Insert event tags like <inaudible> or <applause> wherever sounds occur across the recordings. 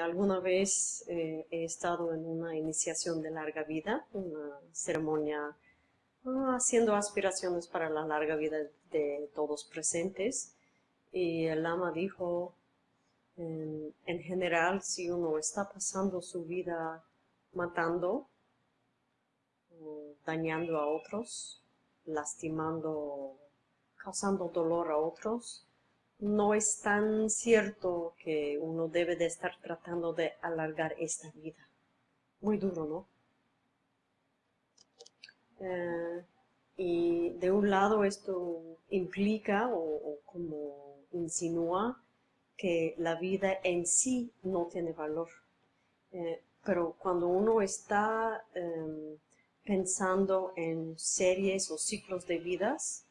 Alguna vez eh, he estado en una iniciación de larga vida, una ceremonia ah, haciendo aspiraciones para la larga vida de todos presentes. Y el lama dijo, en, en general, si uno está pasando su vida matando, dañando a otros, lastimando, causando dolor a otros, no es tan cierto que uno debe de estar tratando de alargar esta vida. Muy duro, ¿no? Eh, y de un lado esto implica o, como insinúa que la vida en sí no tiene valor. Eh, pero cuando uno está em, pensando en series o ciclos de vidas,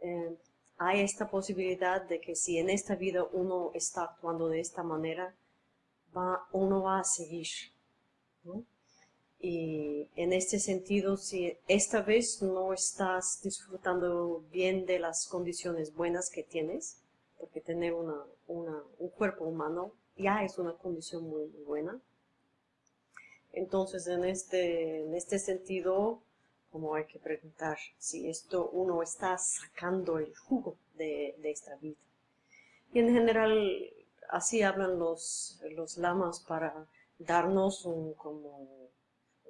em, hay esta posibilidad de que si en esta vida uno está actuando de esta manera, uno va a seguir. Y en este sentido, si esta vez no estás disfrutando bien de las condiciones buenas que tienes, porque tener un cuerpo humano ya es una condición muy, buena, entonces en este, en este sentido como hay que preguntar si esto uno está sacando el jugo de, esta vida. Y en general así hablan los, los lamas para darnos un, como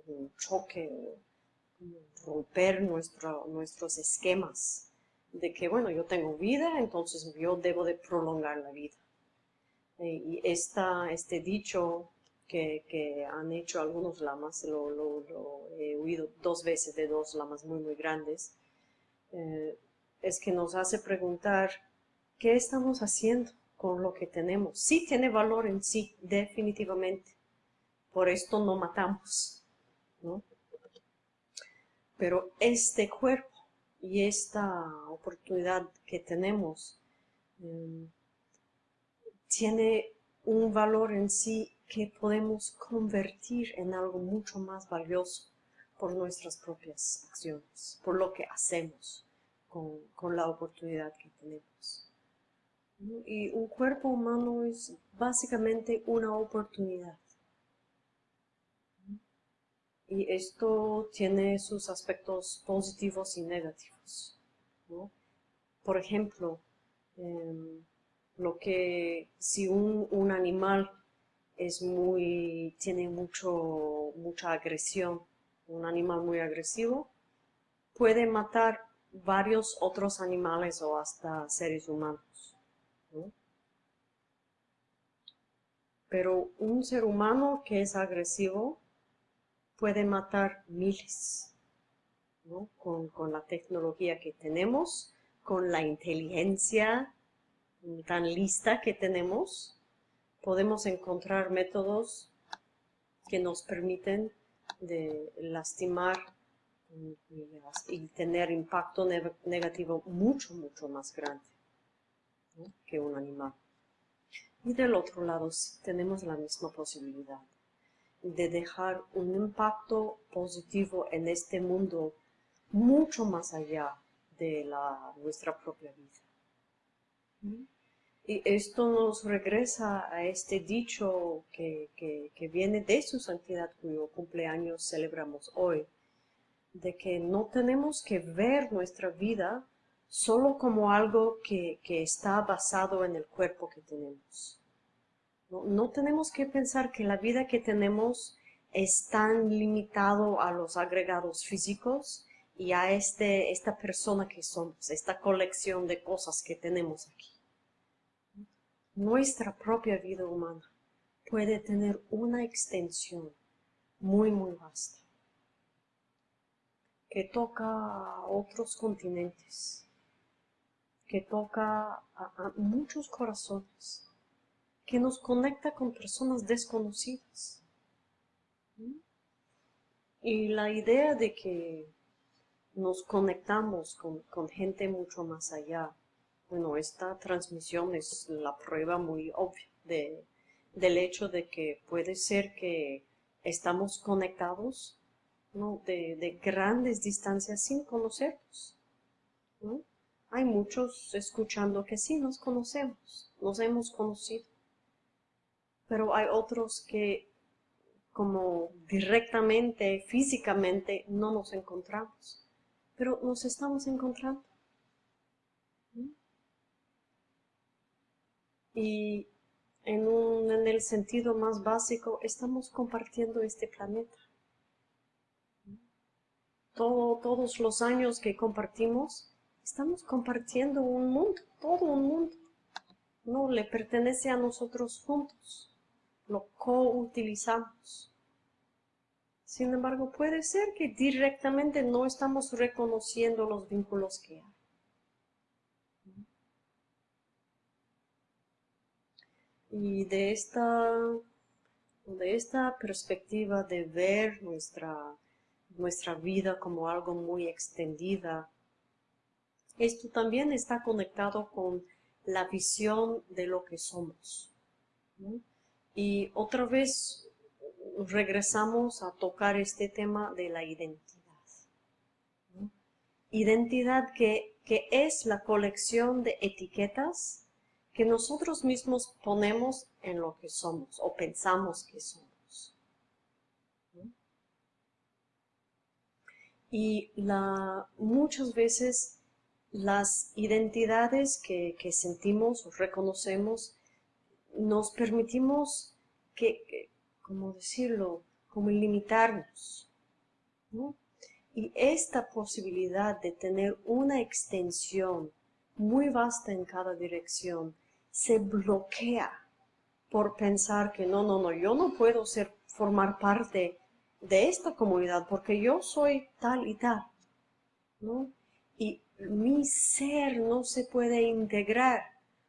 un choque, romper nuestro, nuestros esquemas de que, bueno, yo tengo vida, entonces yo debo de prolongar la vida. Y esta, este dicho que, han hecho algunos lamas, lo, he oído dos veces de dos lamas muy muy grandes, eh, es que nos hace preguntar qué estamos haciendo con lo que tenemos. Sí tiene valor en sí, definitivamente. Por esto no matamos. Pero este cuerpo y esta oportunidad que tenemos eh, tiene un valor en sí que podemos convertir en algo mucho más valioso por nuestras propias acciones, por lo que hacemos con, la oportunidad que tenemos. Y un cuerpo humano es básicamente una oportunidad. Y esto tiene sus aspectos positivos y negativos. Por ejemplo, em, lo que si un, un animal es muy, tiene mucho, mucha agresión, un animal muy agresivo, puede matar varios otros animales o hasta seres humanos. Pero un ser humano que es agresivo puede matar miles, con, con la tecnología que tenemos, con la inteligencia tan lista que tenemos, podemos encontrar métodos que nos permiten lastimar y, tener impacto negativo mucho, mucho más grande que un animal. Y del otro lado tenemos la misma posibilidad de dejar un impacto positivo en este mundo mucho más allá de nuestra propia vida. Y esto nos regresa a este dicho que, viene de su santidad cuyo cumpleaños celebramos hoy, de que no tenemos que ver nuestra vida solo como algo que, está basado en el cuerpo que tenemos. No, tenemos que pensar que la vida que tenemos es tan limitado a los agregados físicos y a este, esta persona que somos, esta colección de cosas que tenemos aquí nuestra propia vida humana puede tener una extensión muy, muy vasta, que toca a otros continentes, que toca a, muchos corazones, que nos conecta con personas desconocidas. Y la idea de que nos conectamos con, gente mucho más allá, bueno, esta transmisión es la prueba muy obvia de, del hecho de que puede ser que estamos conectados de, grandes distancias sin conocernos. Hay muchos escuchando que sí nos conocemos, nos hemos conocido, pero hay otros que como directamente, físicamente, no nos encontramos, pero nos estamos encontrando. Y en, en el sentido más básico, estamos compartiendo este planeta. Todo, todos los años que compartimos, estamos compartiendo un mundo, todo un mundo. No le pertenece a nosotros juntos. Lo co-utilizamos. Sin embargo, puede ser que directamente no estamos reconociendo los vínculos que hay. Y de esta, de esta perspectiva de ver nuestra, nuestra vida como algo muy extendida, esto también está conectado con la visión de lo que somos. Y otra vez regresamos a tocar este tema de la identidad. Identidad que, que es la colección de etiquetas que nosotros mismos ponemos en lo que somos o pensamos que somos. Y la, muchas veces las identidades que, sentimos o reconocemos nos permitimos que, como decirlo, como limitarnos. Y esta posibilidad de tener una extensión muy vasta en cada dirección se bloquea por pensar que no, no, no, yo no puedo ser, formar parte de esta comunidad porque yo soy tal y tal, ¿no? Y mi ser no se puede integrar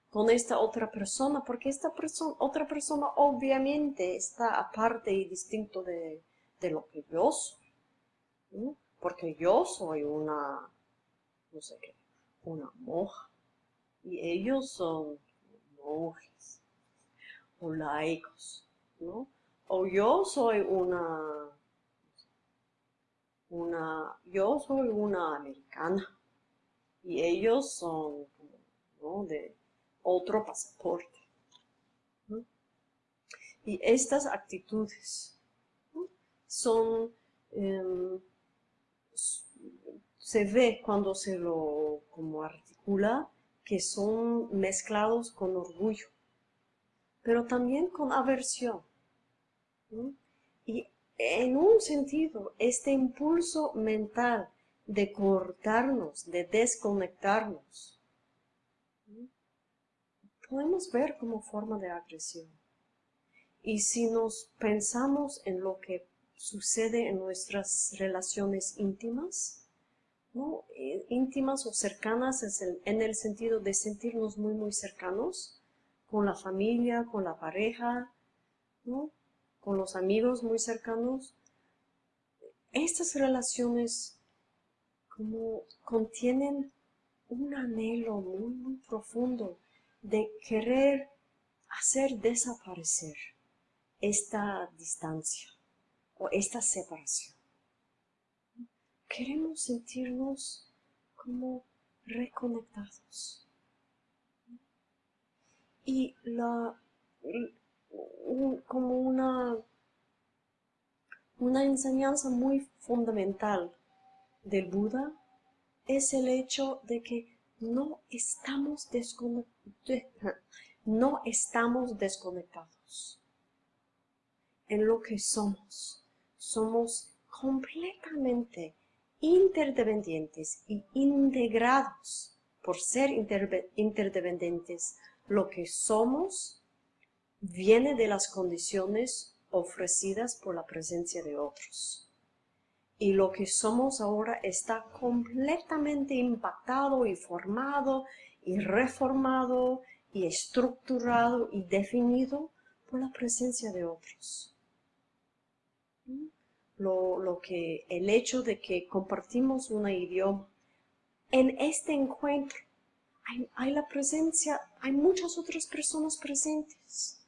con esta otra persona porque esta persona, otra persona obviamente está aparte y distinto de, lo que yo soy. Porque yo soy una, no sé qué, una moja y ellos son o laicos, ¿no? O yo soy una, una, yo soy una americana y ellos son, ¿no? De otro pasaporte. Y estas actitudes son, em, se ve cuando se lo como articula que son mezclados con orgullo, pero también con aversión. Y en un sentido, este impulso mental de cortarnos, de desconectarnos, podemos ver como forma de agresión. Y si nos pensamos en lo que sucede en nuestras relaciones íntimas, eh, íntimas o cercanas en el sentido de sentirnos muy, muy cercanos con la familia, con la pareja, con los amigos muy cercanos. Estas relaciones contienen un anhelo muy, muy profundo de querer hacer desaparecer esta distancia o esta separación queremos sentirnos como reconectados. Y la, como una, una enseñanza muy fundamental del Buda es el hecho de que no estamos, <laughs> no estamos desconectados en lo que somos. Somos completamente interdependientes y integrados por ser interdependientes. Lo que somos viene de las condiciones ofrecidas por la presencia de otros. Y lo que somos ahora está completamente impactado y formado y reformado y estructurado y definido por la presencia de otros lo, que, el hecho de que compartimos un idioma. En este encuentro hay, la presencia, hay muchas otras personas presentes.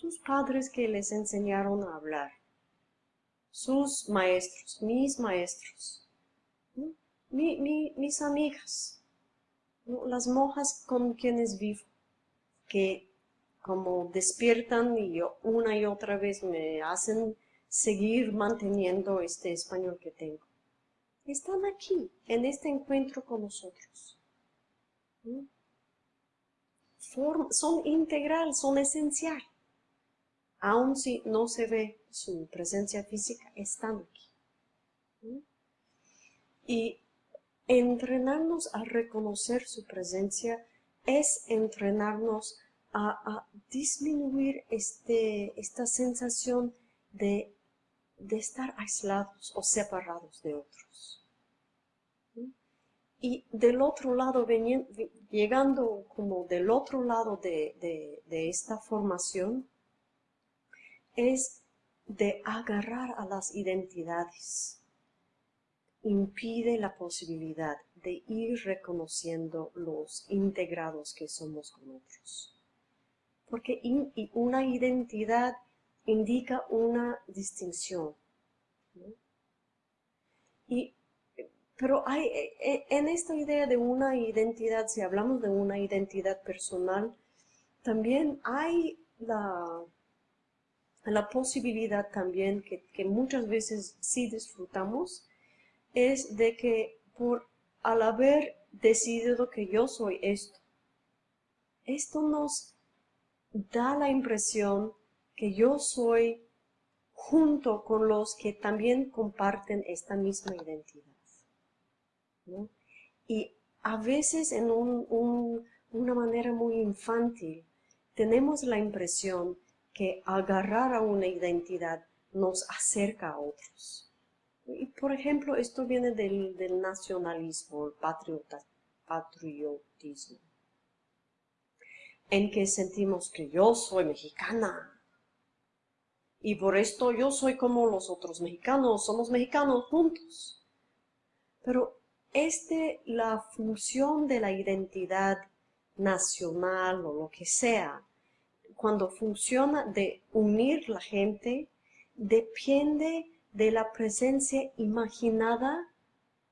Tus padres que les enseñaron a hablar. Sus maestros, mis maestros. mis amigas. Las monjas con quienes vivo. Que como despiertan y una y otra vez me hacen seguir manteniendo este español que tengo. Están aquí, en este encuentro con nosotros. son integral, son esencial. Aun si no se ve su presencia física, están aquí. Y entrenarnos a reconocer su presencia es entrenarnos a, disminuir este, esta sensación de, estar aislados o separados de otros. Y del otro lado, llegando como del otro lado de, de esta formación, es de agarrar a las identidades. Impide la posibilidad de ir reconociendo los integrados que somos con otros. Porque una identidad indica una distinción. Y, pero hay, e, e, en esta idea de una identidad, si hablamos de una identidad personal, también hay la, la posibilidad también que, que muchas veces sí disfrutamos, es de que por al haber decidido que yo soy esto. Esto nos da la impresión que yo soy junto con los que también comparten esta misma identidad. Y a veces en una manera muy infantil tenemos la impresión que agarrar a una identidad nos acerca a otros. Y por ejemplo, esto viene del, nacionalismo, el patriotismo, en que sentimos que yo soy mexicana. Y por esto yo soy como los otros mexicanos, somos mexicanos juntos. Pero este, la función de la identidad nacional o lo que sea, cuando funciona de unir la gente, depende de la presencia imaginada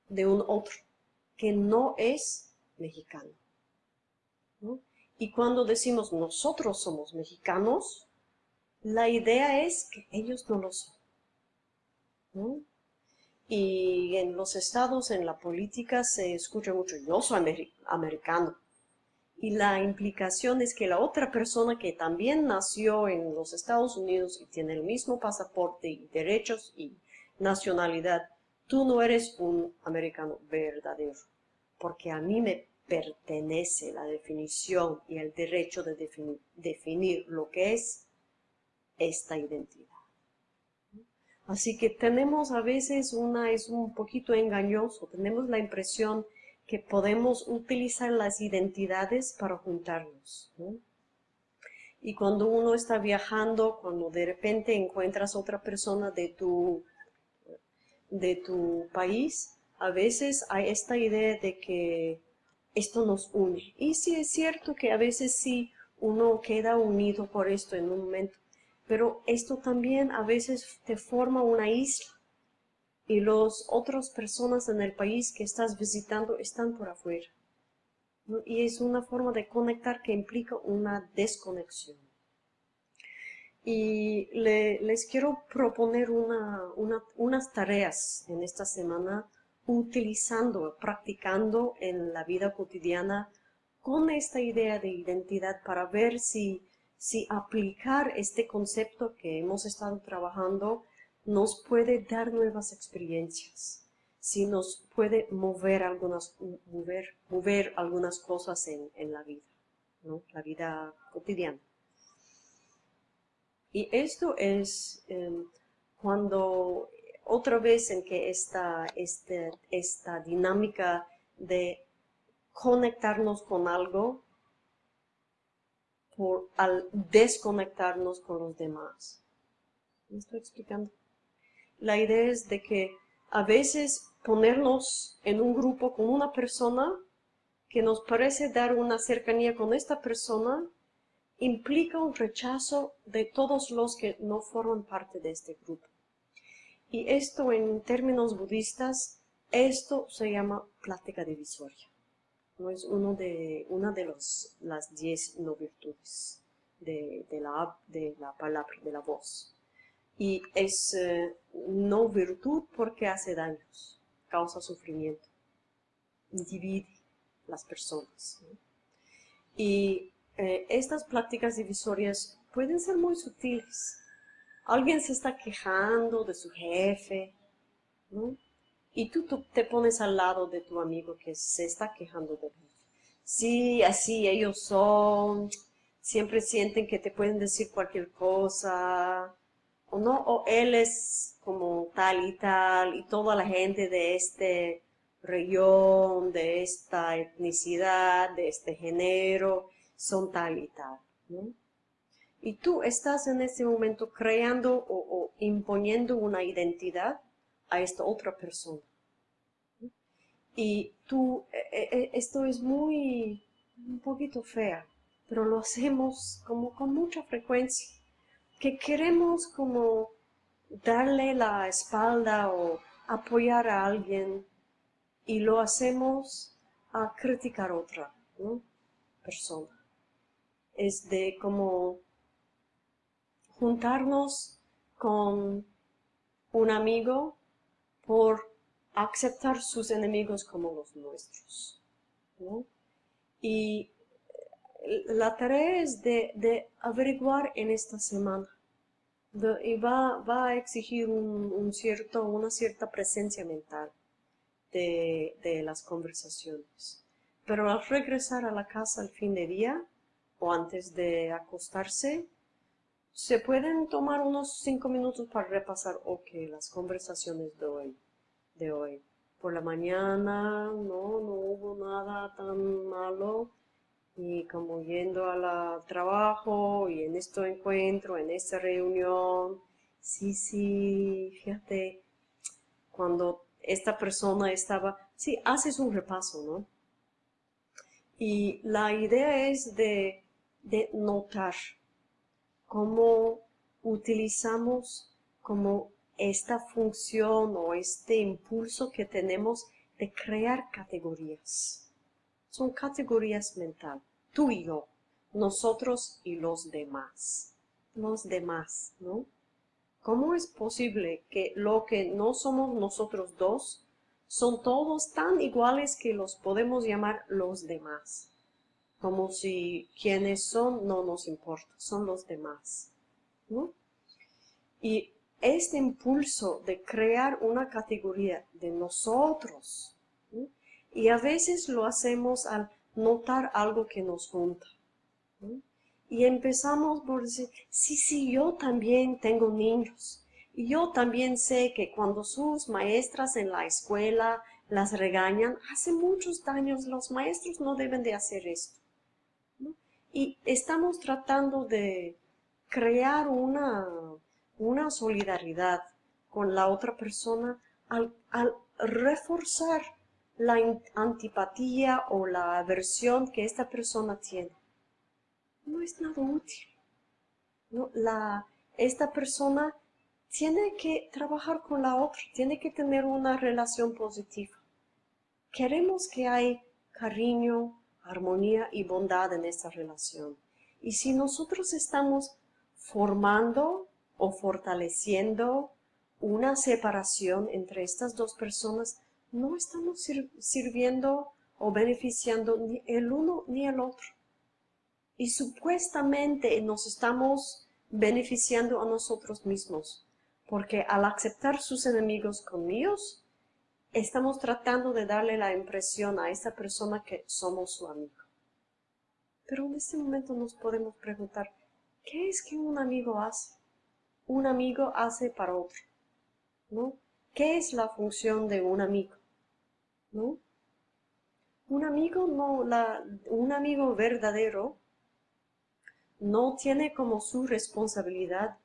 de un otro que no es mexicano. Y cuando decimos nosotros somos mexicanos, la idea es que ellos no lo son. Y en los estados, en la política, se escucha mucho, yo soy americano. Y la implicación es que la otra persona que también nació en los Estados Unidos y tiene el mismo pasaporte y derechos y nacionalidad, tú no eres un americano verdadero, porque a mí me pertenece la definición y el derecho de definir, lo que es esta identidad. Así que tenemos a veces una, es un poquito engañoso, tenemos la impresión que podemos utilizar las identidades para juntarnos. Y cuando uno está viajando, cuando de repente encuentras otra persona de tu, de tu país, a veces hay esta idea de que esto nos une. Y sí es cierto que a veces sí uno queda unido por esto en un momento, pero esto también a veces te forma una isla y las otras personas en el país que estás visitando están por afuera. Y es una forma de conectar que implica una desconexión. Y les quiero proponer unas tareas en esta semana utilizando, practicando en la vida cotidiana con esta idea de identidad para ver si, si aplicar este concepto que hemos estado trabajando nos puede dar nuevas experiencias, si nos puede mover algunas, mover, mover algunas cosas en, la vida, ¿no? la vida cotidiana. Y esto es em, cuando otra vez en que esta, este, esta dinámica de conectarnos con algo por, al desconectarnos con los demás. ¿Me estoy explicando? La idea es de que a veces ponernos en un grupo con una persona que nos parece dar una cercanía con esta persona implica un rechazo de todos los que no forman parte de este grupo. Y esto en términos budistas, esto se llama plática divisoria. No es uno de, una de los, las diez no virtudes de, la, de la palabra, de la voz. Y es eh, no virtud porque hace daños, causa sufrimiento, divide las personas. Y eh, estas prácticas divisorias pueden ser muy sutiles. Alguien se está quejando de su jefe, ¿no? Y tú, te pones al lado de tu amigo que se está quejando de jefe. Sí, así ellos son, siempre sienten que te pueden decir cualquier cosa, o no, o él es como tal y tal, y toda la gente de este región, de esta etnicidad, de este género, son tal y tal. Y tú estás en ese momento creando o, imponiendo una identidad a esta otra persona. Y tú, e, e, e, esto es muy, un poquito fea, pero lo hacemos como con mucha frecuencia, que queremos como darle la espalda o apoyar a alguien y lo hacemos a criticar a otra persona. Es de como juntarnos con un amigo por aceptar sus enemigos como los nuestros. Y la tarea es de, averiguar en esta semana. y va, va, a exigir un, cierto, una cierta presencia mental de, las conversaciones. Pero al regresar a la casa al fin de día o antes de acostarse, se pueden tomar unos cinco minutos para repasar, ok, las conversaciones de hoy. De hoy. Por la mañana, no, no hubo nada tan malo. Y como yendo al trabajo y en este encuentro, en esta reunión, sí, sí, fíjate, cuando esta persona estaba, sí, haces un repaso, ¿no? Y la idea es de, notar cómo utilizamos como esta función o este impulso que tenemos de crear categorías. Son categorías mentales, tú y yo, nosotros y los demás, los demás, ¿no? ¿Cómo es posible que lo que no somos nosotros dos son todos tan iguales que los podemos llamar los demás? Como si quienes son no nos importa, son los demás. Y este impulso de crear una categoría de nosotros, y a veces lo hacemos al notar algo que nos junta. Y empezamos por decir, sí, sí, yo también tengo niños. Y yo también sé que cuando sus maestras en la escuela las regañan, hace muchos daños, los maestros no deben de hacer esto. Y estamos tratando de crear una, una solidaridad con la otra persona al, reforzar la antipatía o la aversión que esta persona tiene no es nada útil. ¿no? La, esta persona tiene que trabajar con la otra, tiene que tener una relación positiva. Queremos que hay cariño, armonía y bondad en esta relación. Y si nosotros estamos formando o fortaleciendo una separación entre estas dos personas, no estamos sirviendo o beneficiando ni el uno ni el otro y supuestamente nos estamos beneficiando a nosotros mismos, porque al aceptar sus enemigos conmigo, estamos tratando de darle la impresión a esta persona que somos su amigo. Pero en este momento nos podemos preguntar, ¿qué es que un amigo hace? Un amigo hace para otro, ¿no? ¿Qué es la función de un amigo? ¿No? Un amigo, no, la, un amigo verdadero no tiene como su responsabilidad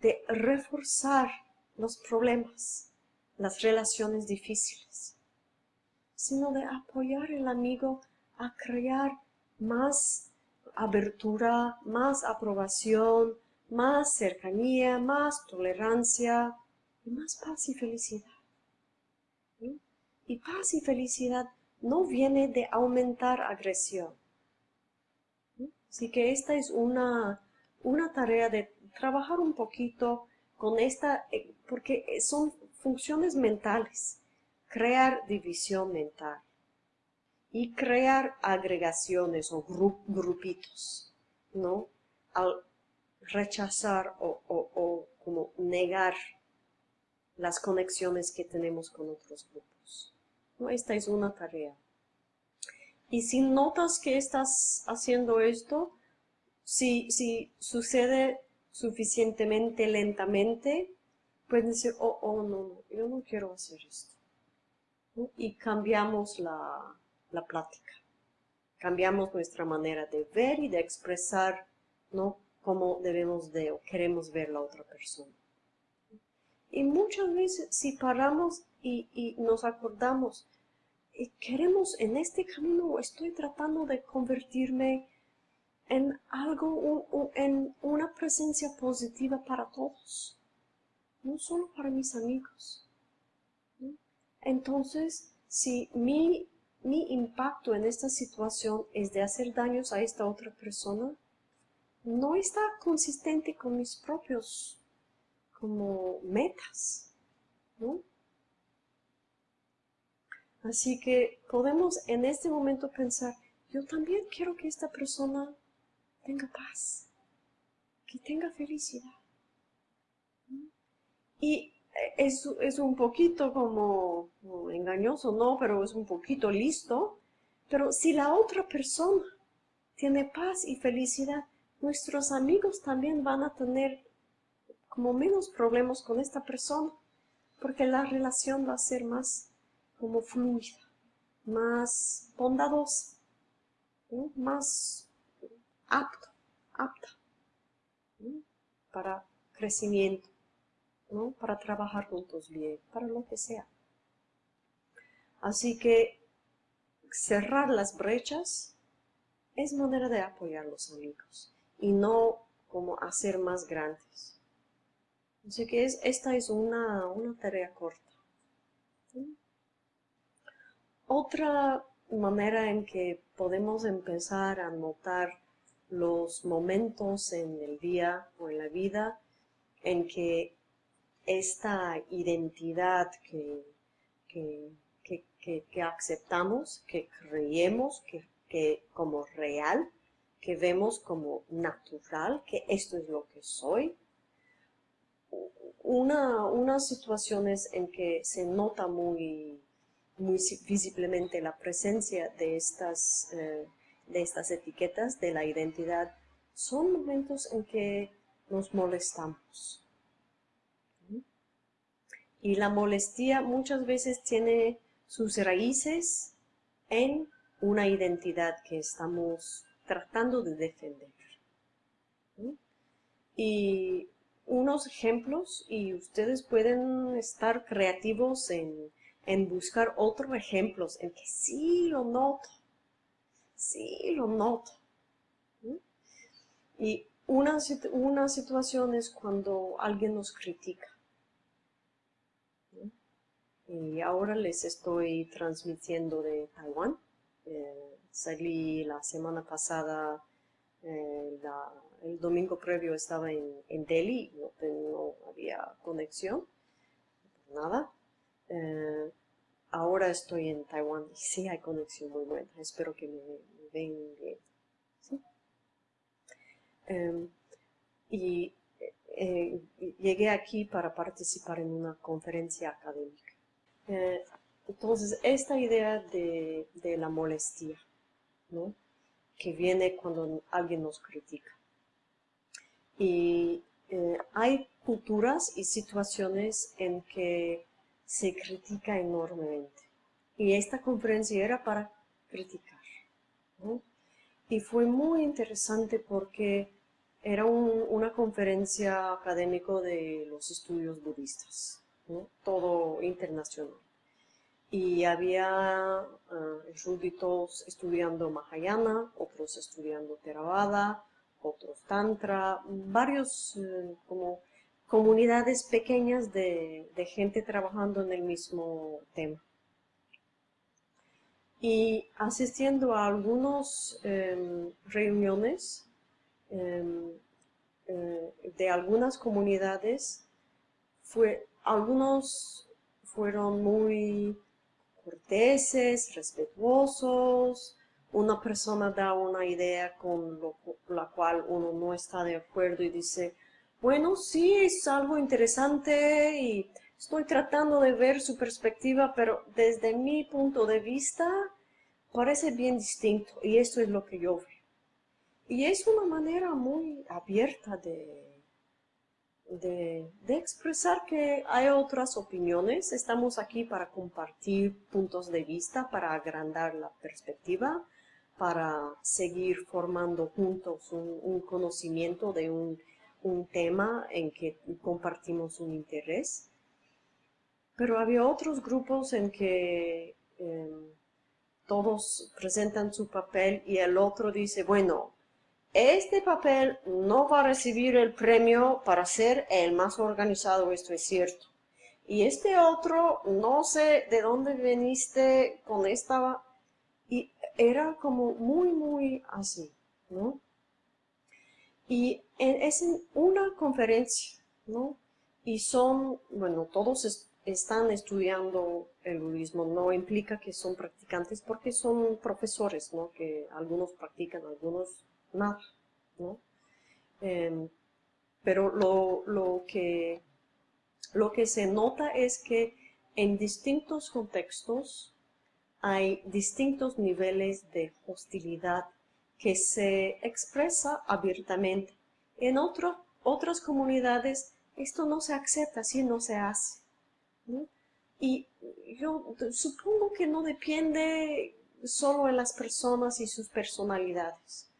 de reforzar los problemas, las relaciones difíciles, sino de apoyar al amigo a crear más abertura, más aprobación, más cercanía, más tolerancia y más paz y felicidad. Y paz y felicidad no viene de aumentar agresión, Así que esta es una, una tarea de trabajar un poquito con esta, eh, porque son funciones mentales, crear división mental y crear agregaciones o grupitos, ¿no? Al rechazar o, como negar las conexiones que tenemos con otros grupos. ¿no? Esta es una tarea. Y si notas que estás haciendo esto, si, si sucede suficientemente lentamente, puedes decir, oh, oh, no, no, yo no quiero hacer esto. Y cambiamos la, la plática. Cambiamos nuestra manera de ver y de expresar, ¿no? Cómo debemos de o queremos ver la otra persona. Y muchas veces si paramos y, nos acordamos, y queremos en este camino, estoy tratando de convertirme en algo, en una presencia positiva para todos, no solo para mis amigos. Entonces, si mi, mi impacto en esta situación es de hacer daños a esta otra persona, no está consistente con mis propios como metas, Así que podemos en este momento pensar, yo también quiero que esta persona tenga paz, que tenga felicidad. Y es, es un poquito como, engañoso, no, pero es un poquito listo. Pero si la otra persona tiene paz y felicidad, nuestros amigos también van a tener como menos problemas con esta persona, porque la relación va a ser más como fluida, más bondadosa, más apto, apta para crecimiento, para trabajar juntos bien, para lo que sea. Así que cerrar las brechas es manera de apoyar a los amigos y no como hacer más grandes. Así que es, esta es una, una tarea corta. Otra manera en que podemos empezar a notar los momentos en el día o en la vida en que esta identidad que, que, aceptamos, que creemos que, como real, que vemos como natural, que esto es lo que soy. Una, unas situaciones en que se nota muy, muy visiblemente la presencia de estas eh, de estas etiquetas de la identidad son momentos en que nos molestamos. Y la molestia muchas veces tiene sus raíces en una identidad que estamos tratando de defender. Y unos ejemplos, y ustedes pueden estar creativos en, en buscar otros ejemplos en que sí lo noto, Sí, lo noto. Y una, una situación es cuando alguien nos critica. Y ahora les estoy transmitiendo de Taiwán. Eh, salí la semana pasada, eh, el domingo previo estaba en, Delhi, no, no, había conexión, nada. Eh, ahora estoy en Taiwán y sí hay conexión muy buena. Espero que me, ven bien. Em, y eh, llegué aquí para participar en una conferencia académica. Eh, entonces, esta idea de, la molestia, ¿no? que viene cuando alguien nos critica. Y eh, hay culturas y situaciones en que se critica enormemente. Y esta conferencia era para criticar. Y fue muy interesante porque era una conferencia académica de los estudios budistas, todo internacional. Y había uh, estudiando Mahayana, otros estudiando Theravada, otros Tantra, varios eh, como comunidades pequeñas de, gente trabajando en el mismo tema. Y asistiendo a algunas em, reuniones, em, eh, de algunas comunidades, fue, algunos fueron muy corteses, respetuosos, una persona da una idea con la cual uno no está de acuerdo y dice, bueno, sí, es algo interesante y estoy tratando de ver su perspectiva, pero desde mi punto de vista parece bien distinto y esto es lo que yo veo. Y es una manera muy abierta de, de, expresar que hay otras opiniones. Estamos aquí para compartir puntos de vista, para agrandar la perspectiva, para seguir formando juntos un, conocimiento de un, tema en que compartimos un interés. Pero había otros grupos en que em, todos presentan su papel y el otro dice, bueno, este papel no va a recibir el premio para ser el más organizado, esto es cierto. Y este otro, no sé de dónde viniste con esta... Y era como muy, muy así, ¿no? Y es una conferencia, ¿no? Y son, bueno, todos están estudiando el budismo, no implica que son practicantes porque son profesores, ¿no? Que algunos practican, algunos ¿no? Em, pero lo, que, lo que se nota es que en distintos contextos hay distintos niveles de hostilidad que se expresa abiertamente. En otras comunidades esto no se acepta, así no se hace. Y yo supongo que no depende solo de las personas y sus personalidades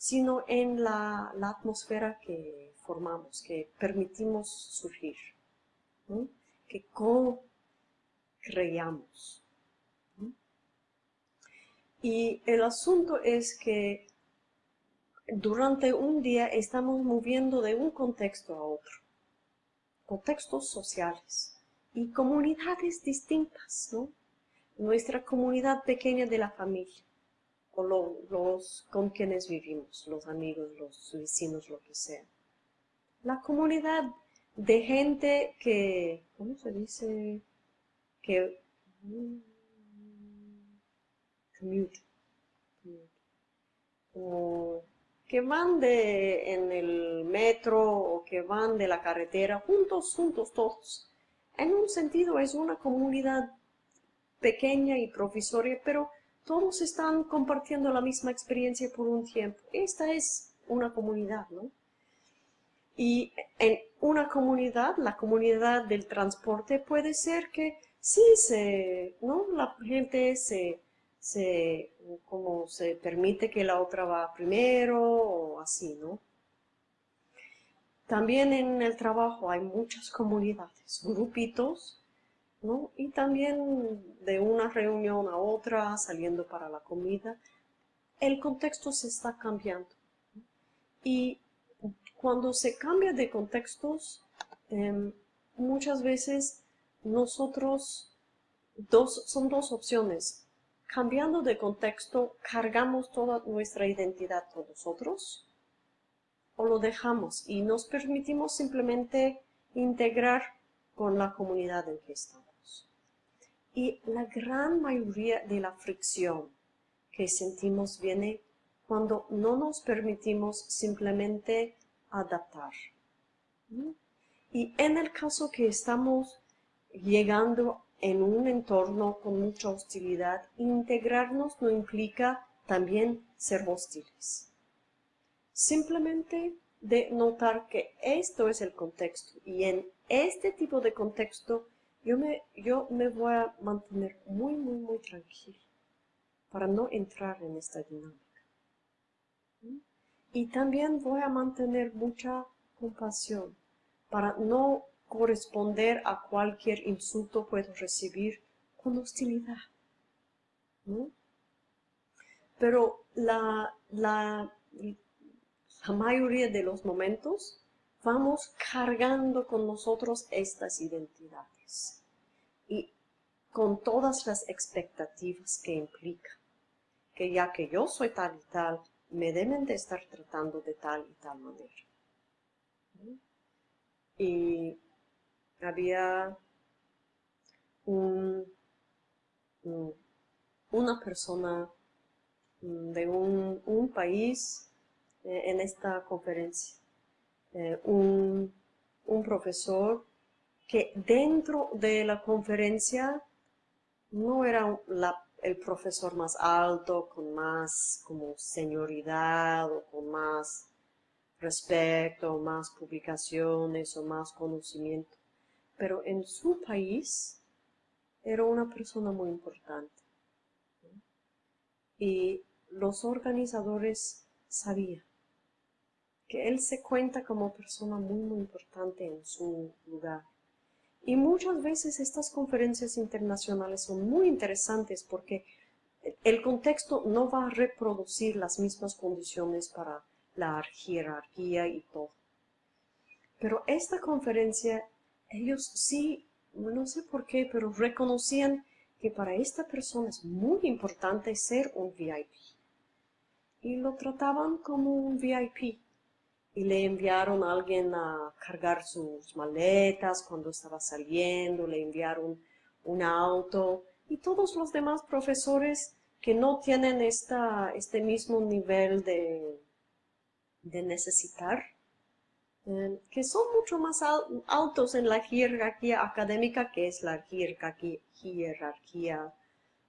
sino en la, atmósfera que formamos, que permitimos surgir, que co-creamos. Y el asunto es que durante un día estamos moviendo de un contexto a otro, contextos sociales y comunidades distintas, ¿no? Nuestra comunidad pequeña de la familia, los con quienes vivimos, los amigos, los vecinos, lo que sea. La comunidad de gente que, ¿cómo se dice? Que mm, o que van de, en el metro o que van de la carretera, juntos, juntos todos. En un sentido es una comunidad pequeña y provisoria, pero todos están compartiendo la misma experiencia por un tiempo. Esta es una comunidad, ¿no? Y en una comunidad, la comunidad del transporte, puede ser que sí se, ¿no? La gente se, se, como se permite que la otra va primero o así, ¿no? También en el trabajo hay muchas comunidades, grupitos y también de una reunión a otra, saliendo para la comida, el contexto se está cambiando. Y cuando se cambia de contextos, em, muchas veces nosotros, dos, son dos opciones. Cambiando de contexto, cargamos toda nuestra identidad con nosotros o lo dejamos y nos permitimos simplemente integrar con la comunidad en que estamos. Y la gran mayoría de la fricción que sentimos viene cuando no nos permitimos simplemente adaptar. Y en el caso que estamos llegando en un entorno con mucha hostilidad, integrarnos no implica también ser hostiles. Simplemente de notar que esto es el contexto y en este tipo de contexto yo me, yo me voy a mantener muy, muy, muy tranquilo para no entrar en esta dinámica. Y también voy a mantener mucha compasión para no corresponder a cualquier insulto puedo recibir con hostilidad. Pero la, la, la mayoría de los momentos vamos cargando con nosotros estas identidades y con todas las expectativas que implica, que ya que yo soy tal y tal, me deben de estar tratando de tal y tal manera. Y había un, una persona mm, de un, país eh, en esta conferencia, eh, un, profesor que dentro de la conferencia no era el profesor más alto, con más como señoridad o con más respeto, más publicaciones o más conocimiento. Pero en su país era una persona muy importante. Y los organizadores sabían que él se cuenta como persona muy, importante en su lugar. Y muchas veces estas conferencias internacionales son muy interesantes porque el contexto no va a reproducir las mismas condiciones para la jerarquía y todo. Pero esta conferencia, ellos sí, no sé por qué, pero reconocían que para esta persona es muy importante ser un VIP. Y lo trataban como un VIP y le enviaron a alguien a cargar sus maletas cuando estaba saliendo, le enviaron un auto y todos los demás profesores que no tienen esta, este mismo nivel de, de necesitar, eh, que son mucho más altos en la jerarquía académica, que es la jerarquía,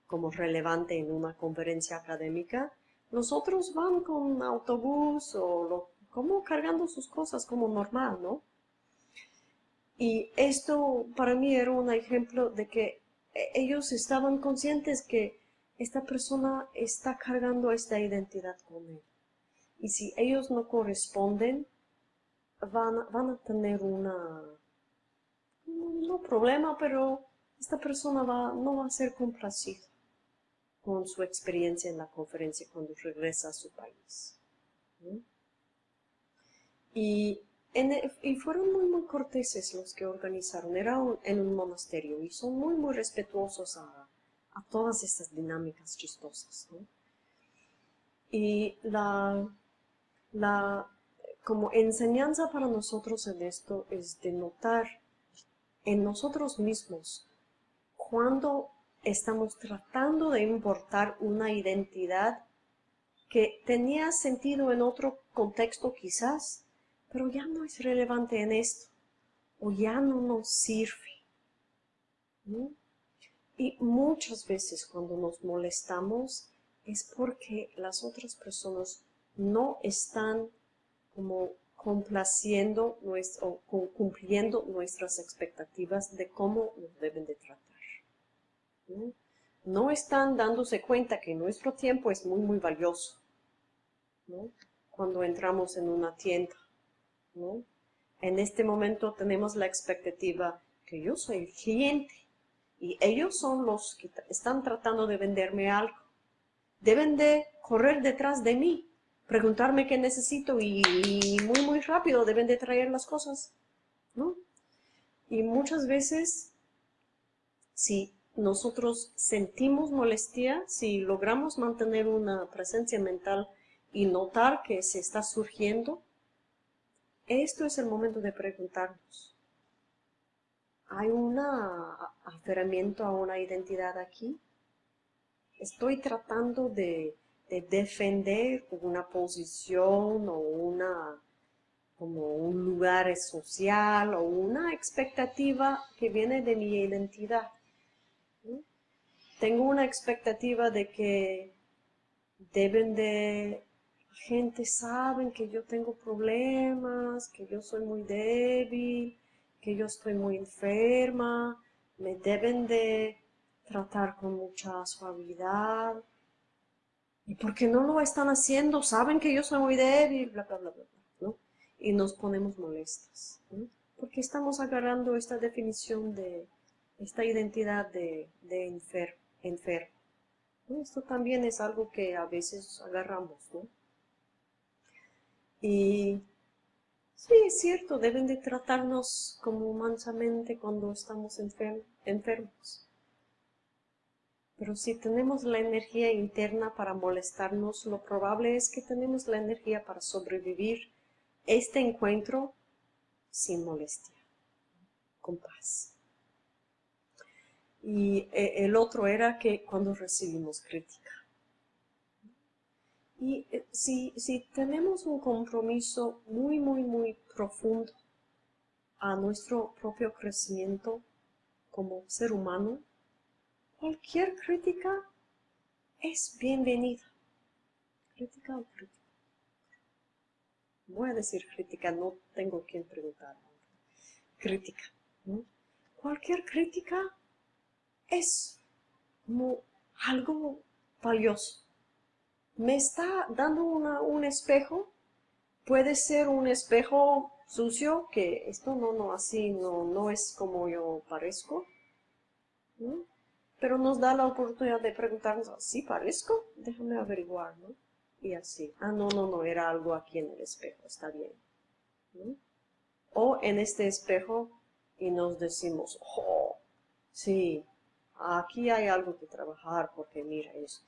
como relevante en una conferencia académica, los otros van con autobús o lo como cargando sus cosas como normal, ¿no? Y esto para mí era un ejemplo de que e-, ellos estaban conscientes que esta persona está cargando esta identidad con él. Y si ellos no corresponden, van, a tener una, problema, pero esta persona no va a ser complacida con su experiencia en la conferencia cuando regresa a su país. Y, y fueron muy, muy corteses los que organizaron. Era en un monasterio y son muy, muy respetuosos a, todas estas dinámicas chistosas. Y la, la, como enseñanza para nosotros en esto es de notar en nosotros mismos cuando estamos tratando de importar una identidad que tenía sentido en otro contexto quizás, pero ya no es relevante en esto, o ya no nos sirve. Y muchas veces cuando nos molestamos es porque las otras personas no están como complaciendo o cumpliendo nuestras expectativas de cómo nos deben de tratar. ¿no? están dándose cuenta que nuestro tiempo es muy, muy valioso. Cuando entramos en una tienda en este momento tenemos la expectativa que yo soy el cliente y ellos son los que están tratando de venderme algo. Deben de correr detrás de mí, preguntarme qué necesito y, muy muy rápido deben de traer las cosas, ¿no? Y muchas veces, si nosotros sentimos molestia, si logramos mantener una presencia mental y notar que se está surgiendo, esto es el momento de preguntarnos. ¿Hay un aferramiento a una identidad aquí? ¿Estoy tratando de, defender una posición o una como un lugar social o una expectativa que viene de mi identidad? Tengo una expectativa de que deben de gente sabe que yo tengo problemas, que yo soy muy débil, que yo estoy muy enferma, me deben de tratar con mucha suavidad. ¿Y por qué no lo están haciendo? Saben que yo soy muy débil, bla, bla, bla, bla, ¿no? Y nos ponemos molestas, ¿no? Porque estamos agarrando esta definición de, esta identidad de, de enfermo. Esto también es algo que a veces agarramos, ¿no? Y sí, es cierto, deben de tratarnos como mansamente cuando estamos enfermos. Pero si tenemos la energía interna para molestarnos, lo probable es que tenemos la energía para sobrevivir este encuentro sin molestia, con paz. Y eh, el otro era que cuando recibimos crítica. Y eh, si, si tenemos un compromiso muy, muy, muy profundo a nuestro propio crecimiento como ser humano, cualquier crítica es bienvenida. Crítica o crítica. Voy a decir crítica, no tengo quien preguntar. Crítica. Cualquier crítica es algo valioso. Me está dando un espejo. Puede ser un espejo sucio, que esto no, no, así, no, no es como yo parezco. Pero nos da la oportunidad de preguntarnos, ¿sí parezco? Déjame averiguar, ¿no? Y así, ah, no, no, no, era algo aquí en el espejo, está bien. O en este espejo y nos decimos, oh, sí, aquí hay algo que trabajar porque mira esto.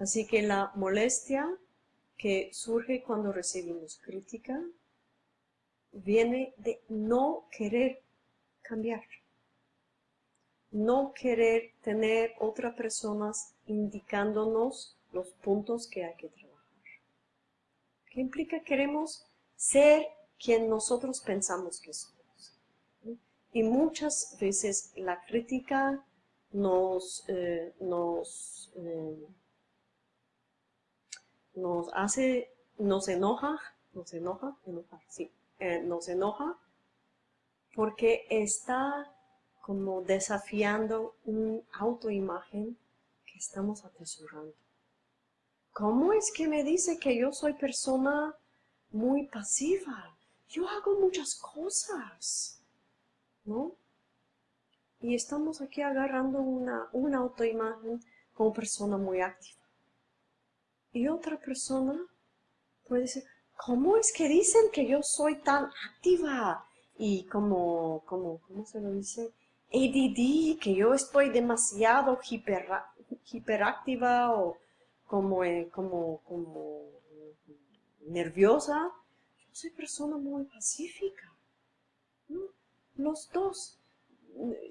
Así que la molestia que surge cuando recibimos crítica viene de no querer cambiar. No querer tener otras personas indicándonos los puntos que hay que trabajar. ¿Qué implica? Queremos ser quien nosotros pensamos que somos. Y muchas veces la crítica nos, eh, nos, eh, nos hace, nos enoja, nos enoja, enoja, sí, eh, nos enoja porque está como desafiando un autoimagen que estamos atesorando. ¿Cómo es que me dice que yo soy persona muy pasiva? Yo hago muchas cosas. ¿no? Y estamos aquí agarrando una, una autoimagen como persona muy activa. Y otra persona puede decir, ¿cómo es que dicen que yo soy tan activa? Y como, como ¿cómo se lo dice? ADD, que yo estoy demasiado hiper, hiperactiva o como, eh, como, como nerviosa. Yo soy persona muy pacífica. los dos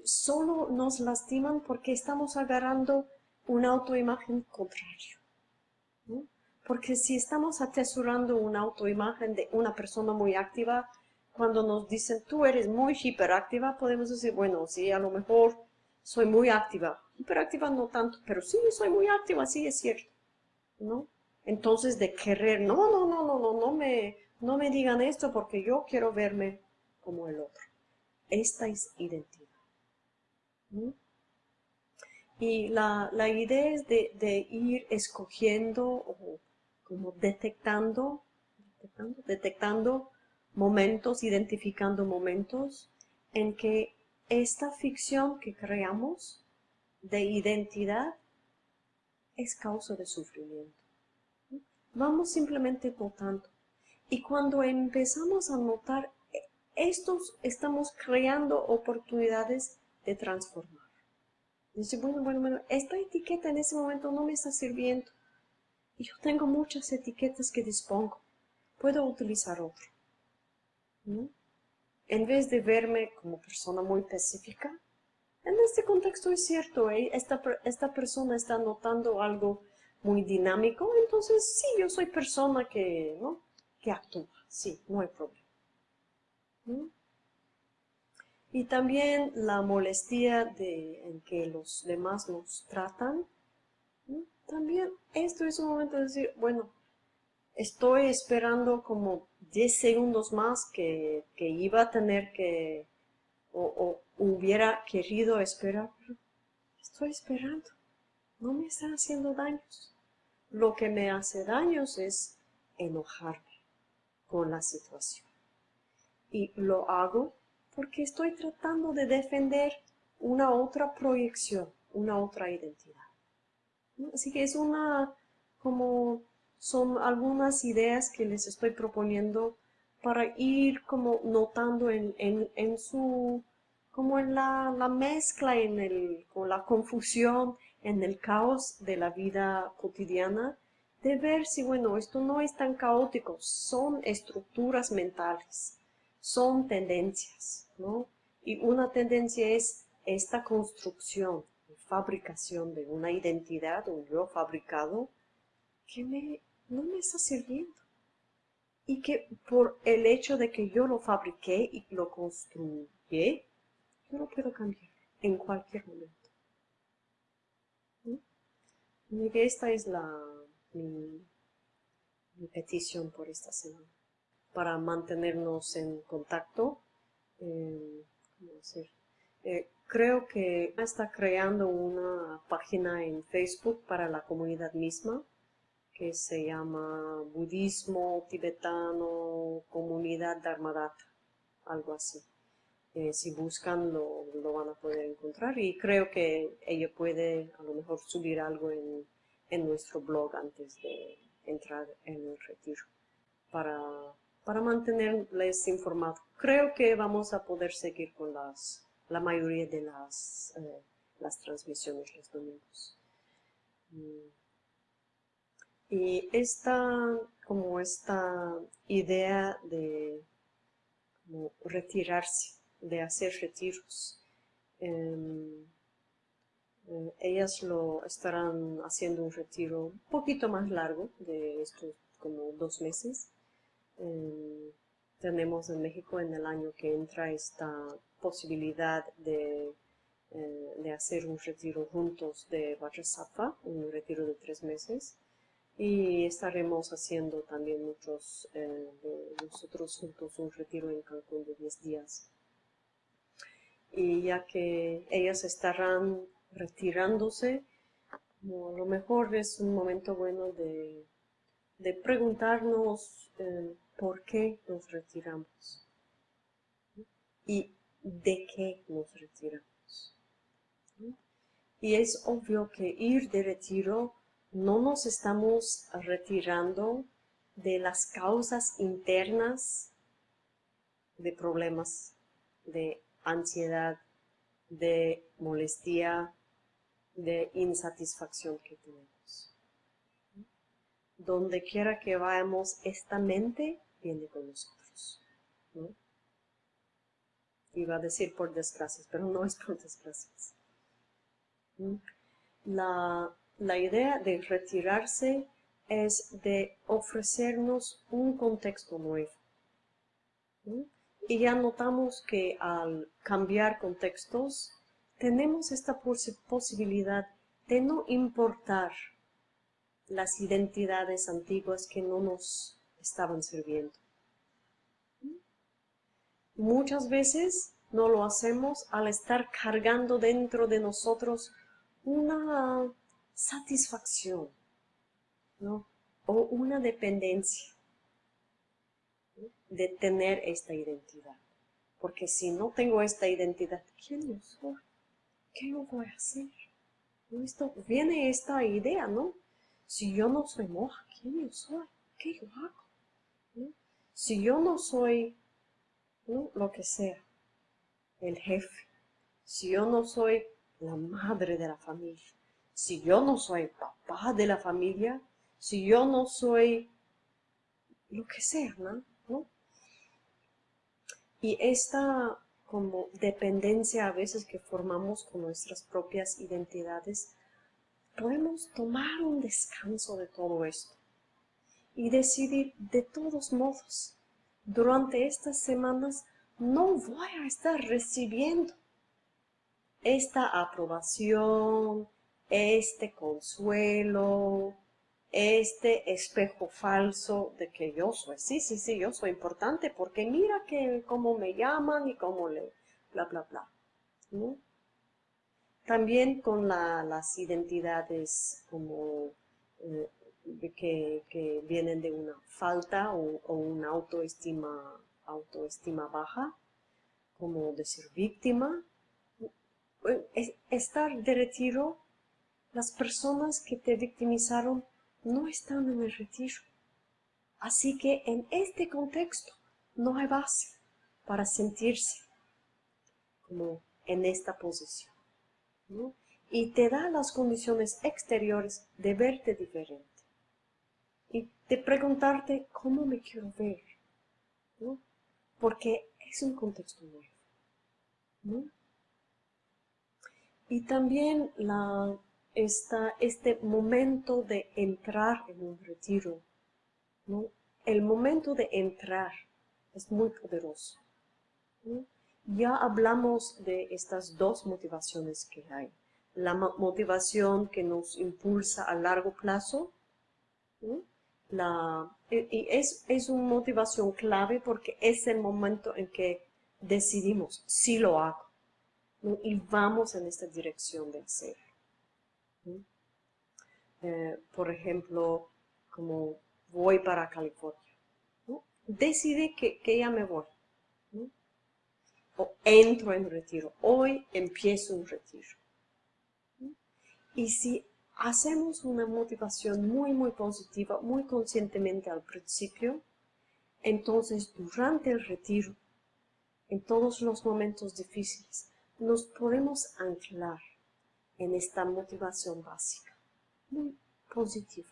solo nos lastiman porque estamos agarrando una autoimagen contrario. Porque si estamos atesorando una autoimagen de una persona muy activa, cuando nos dicen tú eres muy hiperactiva, podemos decir, bueno, sí, a lo mejor soy muy activa. Hiperactiva no tanto, pero sí, soy muy activa, sí, es cierto. ¿No? Entonces de querer, no, no, no, no, no, no me, no me digan esto porque yo quiero verme como el otro. Esta es identidad. Y la, idea es de, ir escogiendo o como detectando, detectando, detectando momentos, identificando momentos en que esta ficción que creamos de identidad es causa de sufrimiento. Vamos simplemente notando. Y cuando empezamos a notar estos estamos creando oportunidades de transformar. Dice, bueno, bueno, bueno, esta etiqueta en ese momento no me está sirviendo. Yo tengo muchas etiquetas que dispongo. Puedo utilizar otra. En vez de verme como persona muy específica, en este contexto es cierto, ¿eh? esta, esta persona está notando algo muy dinámico, entonces sí, yo soy persona que, ¿no? que actúa, sí, no hay problema. Y también la molestia de, en que los demás nos tratan. También esto es un momento de decir, bueno, estoy esperando como 10 segundos más que, iba a tener que, o, hubiera querido esperar, estoy esperando. No me están haciendo daños. Lo que me hace daños es enojarme con la situación y lo hago porque estoy tratando de defender una otra proyección, una otra identidad. Así que es una, como son algunas ideas que les estoy proponiendo para ir como notando en, en, su, como en la, la, mezcla, en el, con la confusión, en el caos de la vida cotidiana, de ver si, bueno, esto no es tan caótico, son estructuras mentales, son tendencias, ¿no? Y una tendencia es esta construcción, fabricación de una identidad, un yo fabricado, que me, no me está sirviendo. Y que por el hecho de que yo lo fabriqué y lo construí, yo lo puedo cambiar en cualquier momento. Y esta es la, mi, petición por esta semana. Para mantenernos en contacto, eh, eh, creo que está creando una página en Facebook para la comunidad misma que se llama Budismo Tibetano Comunidad Dharmadata, algo así. Eh, si buscan lo, lo, van a poder encontrar y creo que ella puede a lo mejor subir algo en, en nuestro blog antes de entrar en el retiro para, para mantenerles informados. Creo que vamos a poder seguir con las, la mayoría de las, eh, las transmisiones los domingos. Mm. Y esta, como esta idea de retirarse de hacer retiros. Em, eh, ellas lo estarán haciendo un retiro un poquito más largo, de estos como dos meses. Em, tenemos en México en el año que entra esta posibilidad de, eh, de hacer un retiro juntos de Vajrasattva, un retiro de tres meses. Y estaremos haciendo también muchos eh, de nosotros juntos un retiro en Cancún de 10 días y ya que ellas estarán retirándose, a lo mejor es un momento bueno de, preguntarnos eh, por qué nos retiramos y de qué nos retiramos. Y es obvio que ir de retiro no nos estamos retirando de las causas internas de problemas de ansiedad, de molestia, de insatisfacción que tenemos. Donde quiera que vayamos, esta mente viene con nosotros. Iba a decir por desgracias, pero no es por desgracias. La, idea de retirarse es de ofrecernos un contexto nuevo y ya notamos que al cambiar contextos, tenemos esta posibilidad de no importar las identidades antiguas que no nos estaban sirviendo. Muchas veces no lo hacemos al estar cargando dentro de nosotros una satisfacción o una dependencia de tener esta identidad. Porque si no tengo esta identidad, ¿quién yo soy? ¿Qué yo voy a hacer? Esto, viene esta idea, ¿no? Si yo no soy moja, ¿quién yo soy? ¿Qué yo hago? Si yo no soy lo que sea, el jefe, si yo no soy la madre de la familia, si yo no soy papá de la familia, si yo no soy lo que sea, ¿no? Y esta como dependencia a veces que formamos con nuestras propias identidades, podemos tomar un descanso de todo esto y decidir de todos modos, durante estas semanas no voy a estar recibiendo esta aprobación, este consuelo, este espejo falso de que yo soy, sí, sí, sí, yo soy importante porque mira que cómo me llaman y cómo le, bla, bla, bla. También con las identidades como eh, que, vienen de una falta o, una autoestima, autoestima baja, como de ser víctima. Estar de retiro, las personas que te victimizaron no están en el retiro. Así que en este contexto no hay base para sentirse como en esta posición. Y te da las condiciones exteriores de verte diferente. Y de preguntarte cómo me quiero ver, ¿no? porque es un contexto nuevo. ¿no? Y también la, este momento de entrar en un retiro, ¿no? el momento de entrar es muy poderoso. Ya hablamos de estas dos motivaciones que hay. La motivación que nos impulsa a largo plazo, la, y es, es una motivación clave porque es el momento en que decidimos si lo hago y vamos en esta dirección de hacer. Eh, por ejemplo, como voy para California. Decidí que, que, ya me voy. O entro en retiro. Hoy empiezo un retiro. Y si hacemos una motivación muy, muy positiva, muy conscientemente al principio, entonces durante el retiro, en todos los momentos difíciles, nos podemos anclar en esta motivación básica, muy positiva.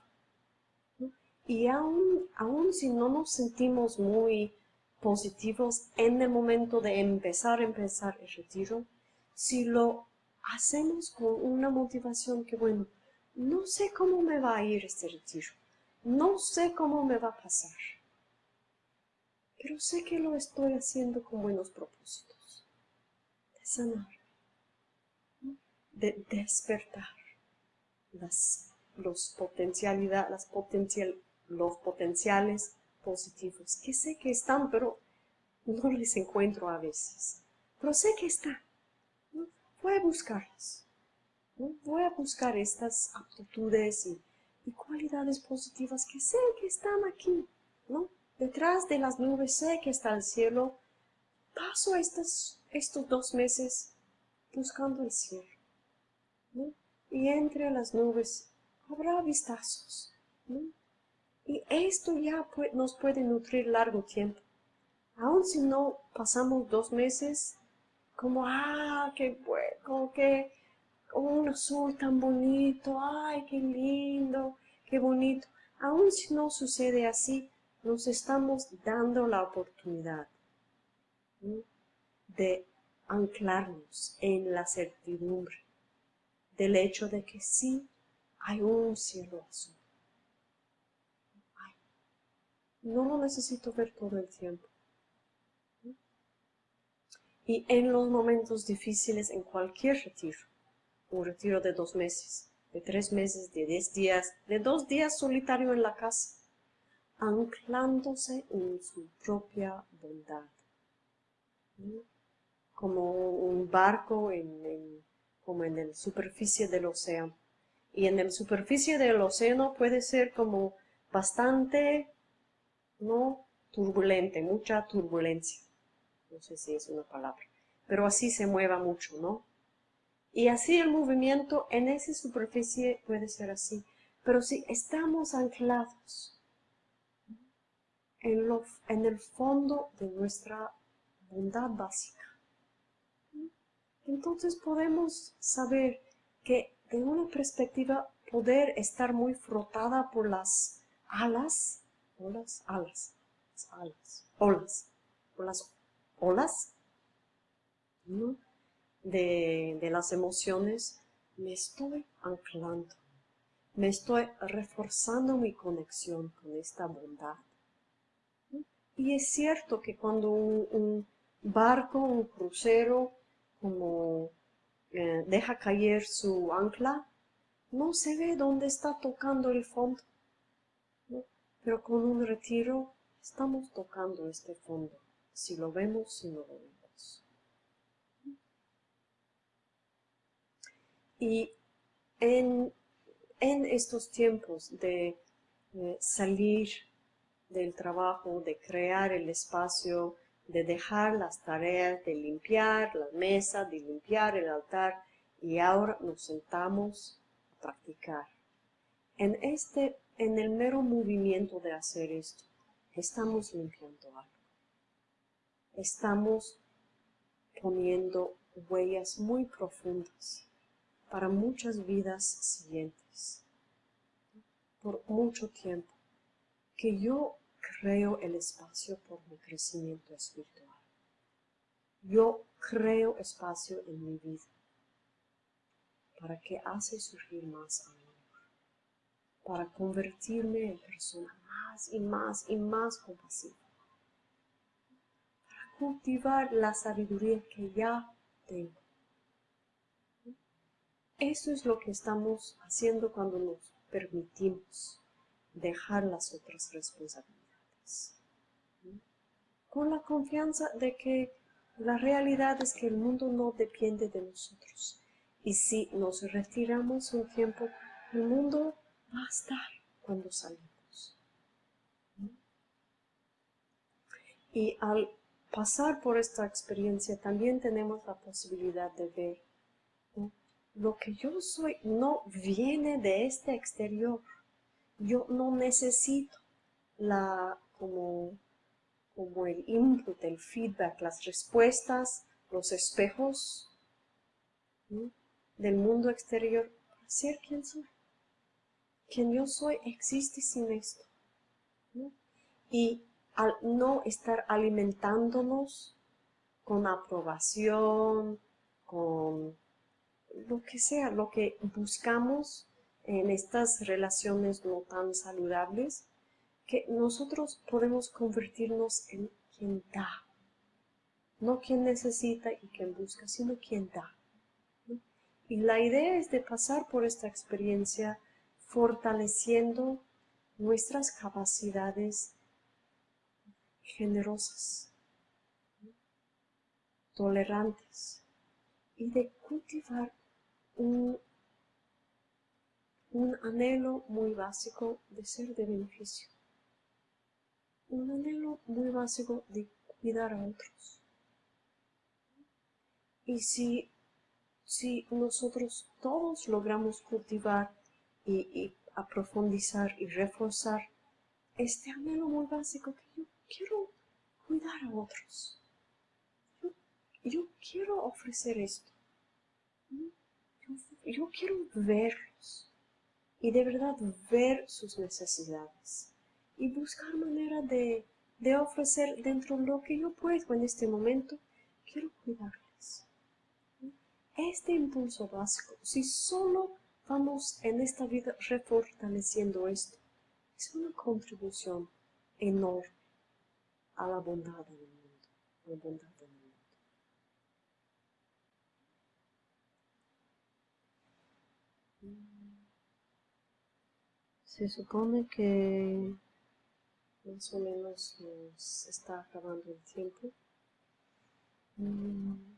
Y aún, aún si no nos sentimos muy positivos en el momento de empezar, empezar el retiro, si lo hacemos con una motivación que, bueno, no sé cómo me va a ir este retiro, no sé cómo me va a pasar, pero sé que lo estoy haciendo con buenos propósitos, de sanar, de despertar las, los potencialidad, las potencial, los potenciales positivos, que sé que están, pero no les encuentro a veces, pero sé que están voy a buscarlas. Voy a buscar estas aptitudes y, cualidades positivas que sé que están aquí, ¿no? Detrás de las nubes sé que está el cielo. Paso estos, estos dos meses buscando el cielo. Y entre las nubes habrá vistazos. Y esto ya nos puede nutrir largo tiempo. Aun si no pasamos dos meses como, ah, qué bueno, qué, un azul tan bonito, ay, qué lindo, qué bonito. Aun si no sucede así, nos estamos dando la oportunidad de anclarnos en la certidumbre del hecho de que sí hay un cielo azul. no lo necesito ver todo el tiempo. Y en los momentos difíciles, en cualquier retiro, un retiro de dos meses, de tres meses, de diez días, de dos días solitario en la casa, anclándose en su propia bondad. Como un barco en, como en la superficie del océano. Y en la superficie del océano puede ser como bastante, no turbulente, mucha turbulencia no sé si es una palabra, pero así se mueva mucho, ¿no? Y así el movimiento en esa superficie puede ser así, pero si estamos anclados en, lo, en el fondo de nuestra bondad básica, entonces podemos saber que de una perspectiva poder estar muy frotada por las alas, olas, alas, alas, olas, por las olas de, las emociones, me estoy anclando, me estoy reforzando mi conexión con esta bondad. Y es cierto que cuando un, barco, un crucero, como eh, deja caer su ancla, no se ve dónde está tocando el fondo. Pero con un retiro estamos tocando este fondo si lo vemos, si no lo vemos. Y en, estos tiempos de salir del trabajo, de crear el espacio, de dejar las tareas, de limpiar la mesa, de limpiar el altar, y ahora nos sentamos a practicar. En, este, en el mero movimiento de hacer esto, estamos limpiando algo estamos poniendo huellas muy profundas para muchas vidas siguientes, por mucho tiempo. que yo creo el espacio por mi crecimiento espiritual. Yo creo espacio en mi vida para que hace surgir más amor, para convertirme en persona más y más y más compasiva, para cultivar la sabiduría que ya tengo. Eso es lo que estamos haciendo cuando nos permitimos dejar las otras responsabilidades. Con la confianza de que la realidad es que el mundo no depende de nosotros. Y si nos retiramos un tiempo, el mundo va a estar cuando salimos. Y al pasar por esta experiencia también tenemos la posibilidad de ver lo que yo soy no viene de este exterior. Yo no necesito la como como el input, el feedback, las respuestas, los espejos del mundo exterior para ser quien soy. Quien yo soy existe sin esto. Y al no estar alimentándonos con aprobación, con lo que sea, lo que buscamos en estas relaciones no tan saludables, que nosotros podemos convertirnos en quien da. No quien necesita y quien busca, sino quien da. Y la idea es de pasar por esta experiencia fortaleciendo nuestras capacidades generosas, tolerantes, y de cultivar un, anhelo muy básico de ser de beneficio un anhelo muy básico de cuidar a otros. Y si, si nosotros todos logramos cultivar y, a profundizar y reforzar este anhelo muy básico que yo quiero cuidar a otros. Yo, quiero ofrecer esto. Yo, yo quiero verlos y de verdad ver sus necesidades y buscar manera de, ofrecer dentro de lo que yo puedo en este momento, quiero cuidarles. Este impulso básico, si solo vamos en esta vida refortaleciendo esto, es una contribución enorme a la bondad del mundo. Se supone que más o menos nos está acabando el tiempo. Mm.